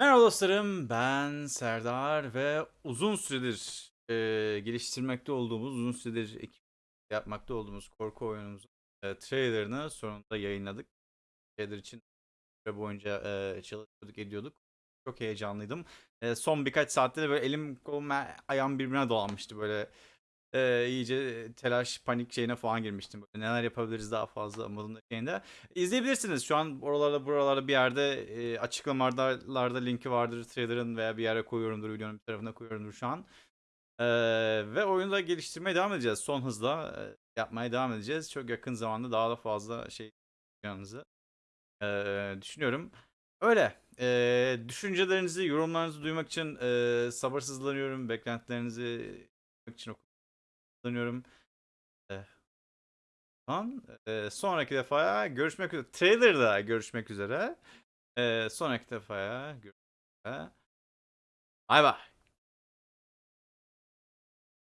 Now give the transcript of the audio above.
Merhaba dostlarım, ben Serdar ve uzun süredir eee, geliştirmekte olduğumuz, uzun süredir ekip yapmakta olduğumuz korku oyunumuzun eee, trailerını sonunda yayınladık. Trailer için süre boyunca eee, çalışıyorduk, ediyorduk. Çok heyecanlıydım. Eee, son birkaç saatte de böyle elim kolum ayağım birbirine dolanmıştı böyle. Eee, iyice telaş, panik şeyine falan girmiştim. Böyle neler yapabiliriz daha fazla modunda şeyinde. İzleyebilirsiniz. Şu an oralarda buralarda bir yerde e, açıklamalarda linki vardır trailer'ın veya bir yere koyuyorumdur videonun bir tarafına koyuyorumdur şu an. Ee, ve oyunu da geliştirmeye devam edeceğiz. Son hızla e, yapmaya devam edeceğiz. Çok yakın zamanda daha da fazla şey yapacağınızı e, düşünüyorum. Öyle. E, düşüncelerinizi, yorumlarınızı duymak için e, sabırsızlanıyorum. Beklentilerinizi duymak için kullanıyorum. E, Lan, e, sonraki defaya görüşmek üzere. Trailer'da görüşmek üzere. E, sonraki defaya görüşmek üzere. Bay bay.